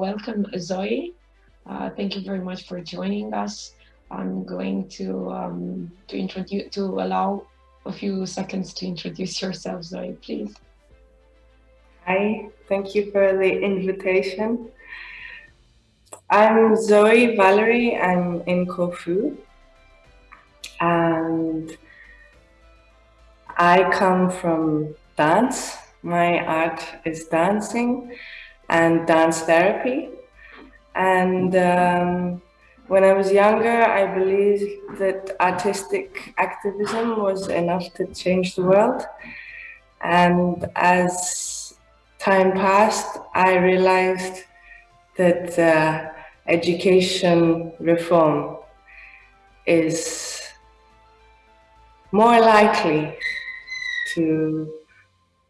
welcome Zoe. Uh, thank you very much for joining us. I'm going to um, to introduce to allow a few seconds to introduce yourself, Zoe, please. Hi, thank you for the invitation. I'm Zoe Valerie, I'm in Corfu and I come from dance. My art is dancing and dance therapy. And um, when I was younger, I believed that artistic activism was enough to change the world. And as time passed, I realized that uh, education reform is more likely to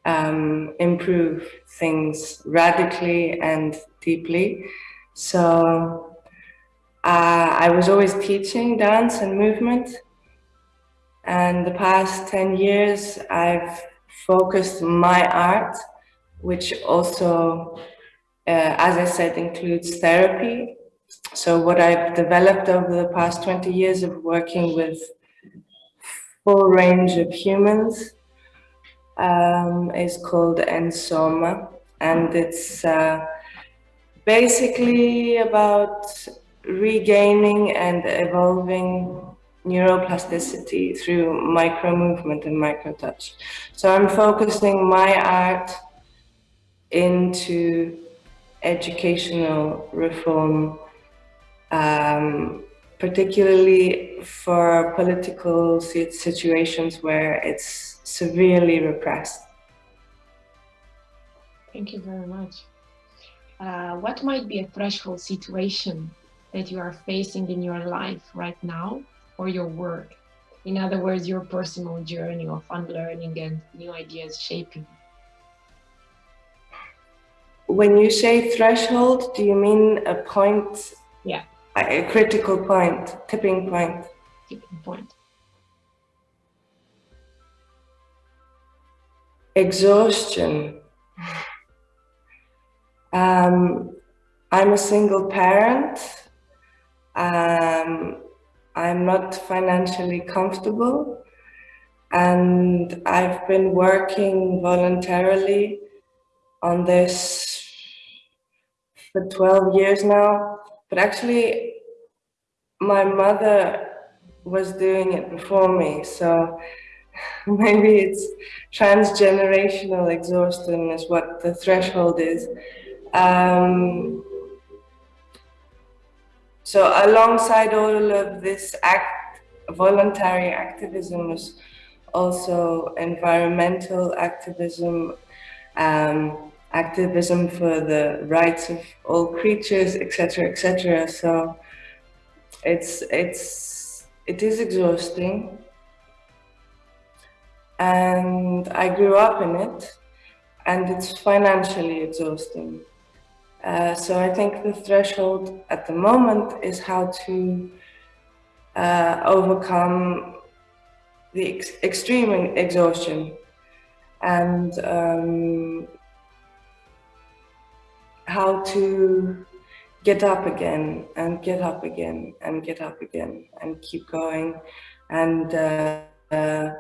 um, improve things radically and deeply. So uh, I was always teaching dance and movement. And the past 10 years, I've focused my art, which also, uh, as I said, includes therapy. So what I've developed over the past 20 years of working with full range of humans um, is called Ensoma and it's uh, basically about regaining and evolving neuroplasticity through micro movement and micro touch. So I'm focusing my art into educational reform um, particularly for political situations where it's severely repressed. Thank you very much. Uh, what might be a threshold situation that you are facing in your life right now or your work? In other words, your personal journey of unlearning and new ideas shaping. When you say threshold, do you mean a point yeah a critical point, tipping point. Tipping point. Exhaustion. Um, I'm a single parent. Um, I'm not financially comfortable and I've been working voluntarily on this for 12 years now but actually, my mother was doing it before me, so maybe it's transgenerational exhaustion is what the threshold is. Um, so alongside all of this act, voluntary activism was also environmental activism, um, activism for the rights of all creatures, etc., etc. So it's it's it is exhausting, and I grew up in it, and it's financially exhausting. Uh, so I think the threshold at the moment is how to uh, overcome the ex extreme exhaustion and um, how to get up again and get up again and get up again and keep going and uh, uh,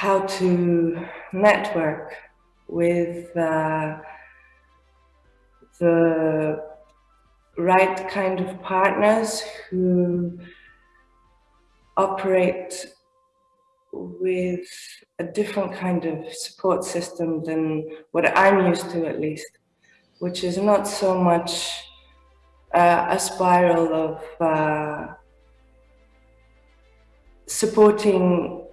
how to network with uh, the right kind of partners who operate with a different kind of support system than what I'm used to at least, which is not so much uh, a spiral of uh, supporting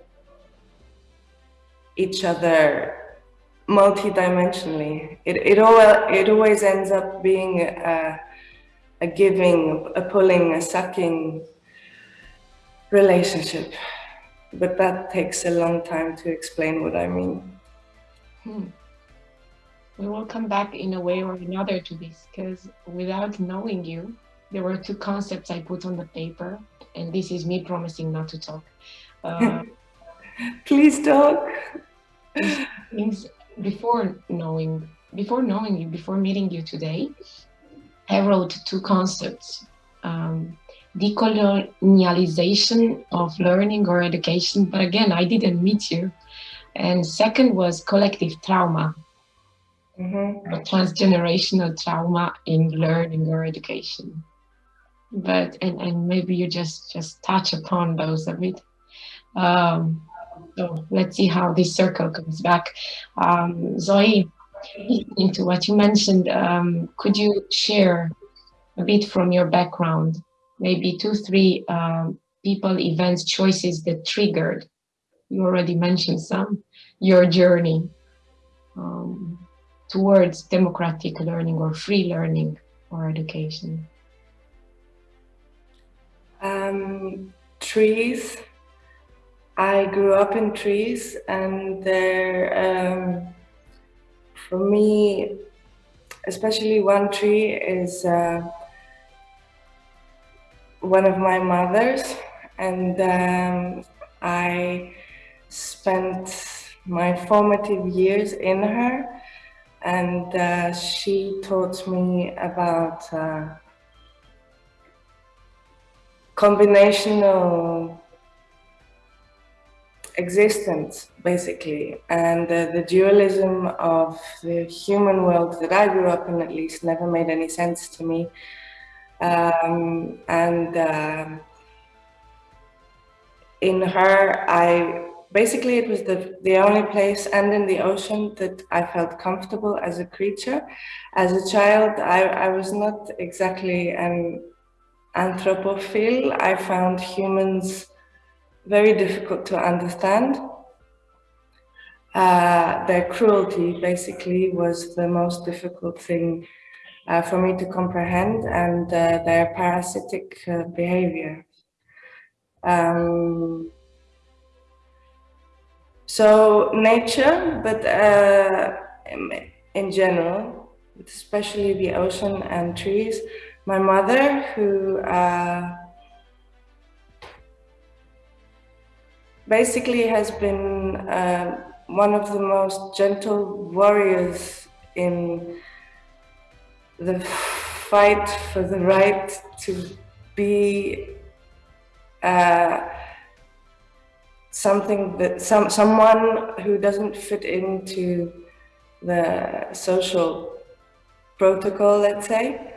each other multidimensionally. It, it, all, it always ends up being a, a giving, a pulling, a sucking relationship but that takes a long time to explain what I mean. Hmm. We will come back in a way or another to this because without knowing you, there were two concepts I put on the paper, and this is me promising not to talk. Uh, Please before knowing before knowing you, before meeting you today, I wrote two concepts. Um, decolonialization of learning or education, but again, I didn't meet you. And second was collective trauma, mm -hmm. transgenerational trauma in learning or education. But, and, and maybe you just, just touch upon those a bit. Um, so let's see how this circle comes back. Um, Zoe, into what you mentioned, um, could you share a bit from your background, maybe two, three um, people, events, choices that triggered, you already mentioned some, your journey um, towards democratic learning or free learning or education? Um, trees. I grew up in trees and there, um, for me, especially one tree is uh, one of my mothers and um, I spent my formative years in her and uh, she taught me about uh, combinational existence basically and uh, the dualism of the human world that I grew up in at least never made any sense to me um, and uh, in her, I basically it was the the only place and in the ocean that I felt comfortable as a creature. As a child, I, I was not exactly an anthropophile. I found humans very difficult to understand. Uh, their cruelty basically was the most difficult thing uh, for me to comprehend and uh, their parasitic uh, behavior. Um, so nature, but in general, especially the ocean and trees. My mother, who basically has been uh, one of the most gentle warriors in the fight for the right to be uh, something that some someone who doesn't fit into the social protocol, let's say.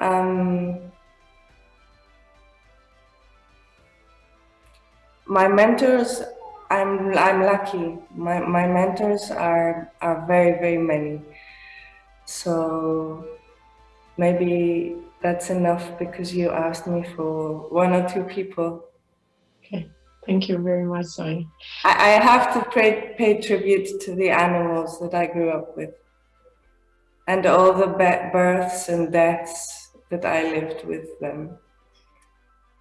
Um, my mentors, I'm I'm lucky. My my mentors are are very very many. So maybe that's enough because you asked me for one or two people. Okay, thank you very much, Zoe. I, I have to pay, pay tribute to the animals that I grew up with and all the births and deaths that I lived with them.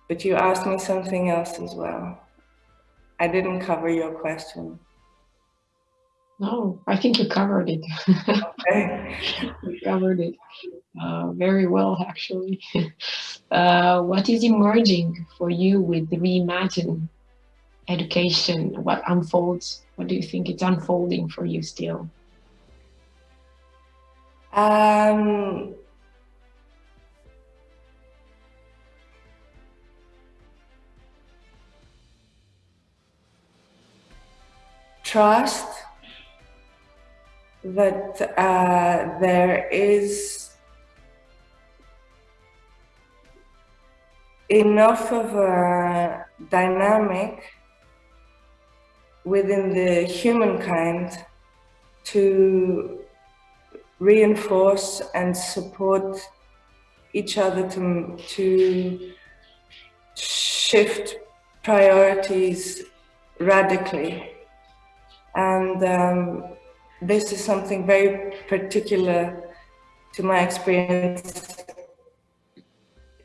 But you asked me something else as well. I didn't cover your question. No, I think you covered it. Okay. you covered it uh, very well, actually. uh, what is emerging for you with the Reimagine education? What unfolds? What do you think it's unfolding for you still? Um, trust that uh, there is enough of a dynamic within the humankind to reinforce and support each other to, to shift priorities radically. And um, this is something very particular to my experience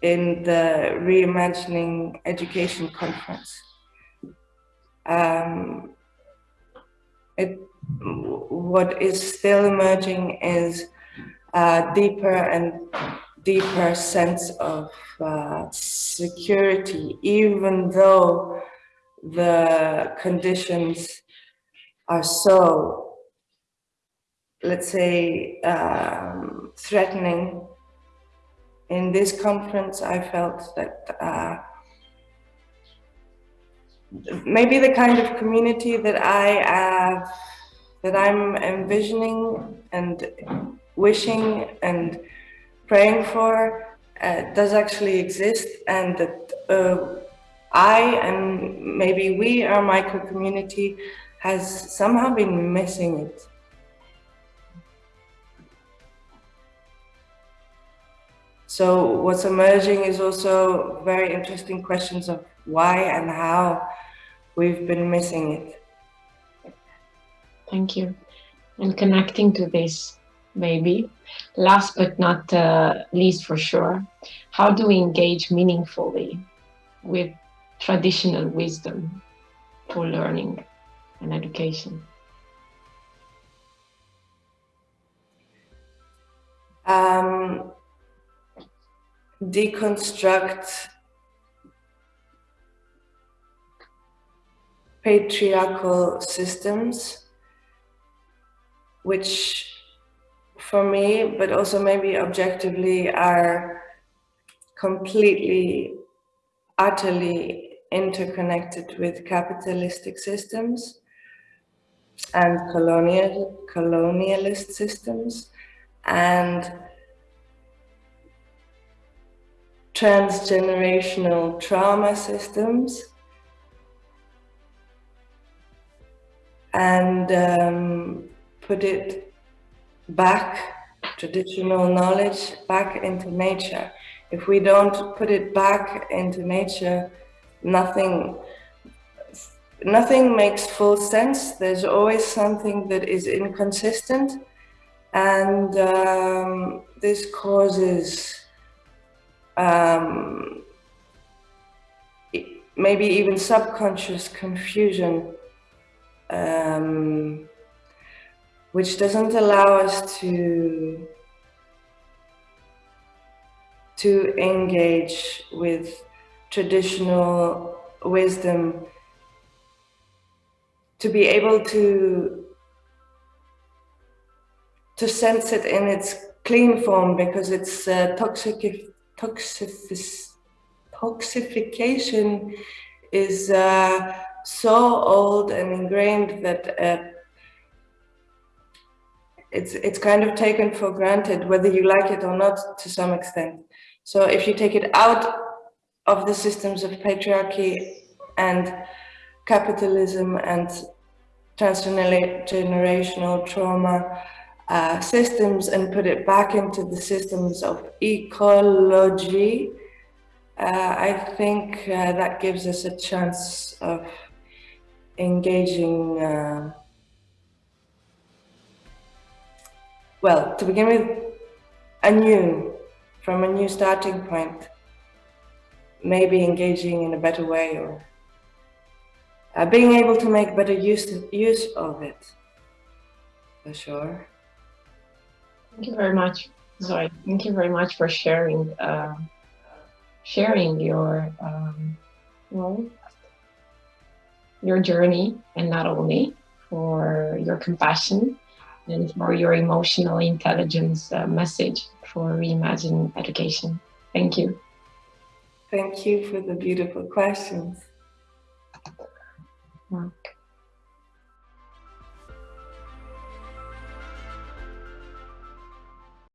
in the Reimagining Education Conference. Um, it, what is still emerging is a deeper and deeper sense of uh, security, even though the conditions are so let's say, um, threatening. In this conference, I felt that uh, maybe the kind of community that I have, that I'm envisioning and wishing and praying for uh, does actually exist and that uh, I and maybe we, our micro community, has somehow been missing it. So what's emerging is also very interesting questions of why and how we've been missing it. Thank you. And connecting to this, maybe, last but not uh, least for sure, how do we engage meaningfully with traditional wisdom for learning and education? Um, deconstruct patriarchal systems, which for me, but also maybe objectively, are completely, utterly interconnected with capitalistic systems and colonial colonialist systems and transgenerational trauma systems and um, put it back, traditional knowledge, back into nature. If we don't put it back into nature, nothing nothing makes full sense. There's always something that is inconsistent and um, this causes um, maybe even subconscious confusion um, which doesn't allow us to to engage with traditional wisdom to be able to to sense it in its clean form because its uh, toxic toxification is uh, so old and ingrained that uh, it's it's kind of taken for granted whether you like it or not to some extent. So if you take it out of the systems of patriarchy and capitalism and transgenerational trauma uh, systems and put it back into the systems of ecology, uh, I think uh, that gives us a chance of engaging, uh, well, to begin with, anew, from a new starting point, maybe engaging in a better way or uh, being able to make better use, use of it, for sure. Thank you very much. Sorry, thank you very much for sharing uh, sharing your um, well, your journey and not only for your compassion and for your emotional intelligence uh, message for Reimagine Education. Thank you. Thank you for the beautiful questions. Mark.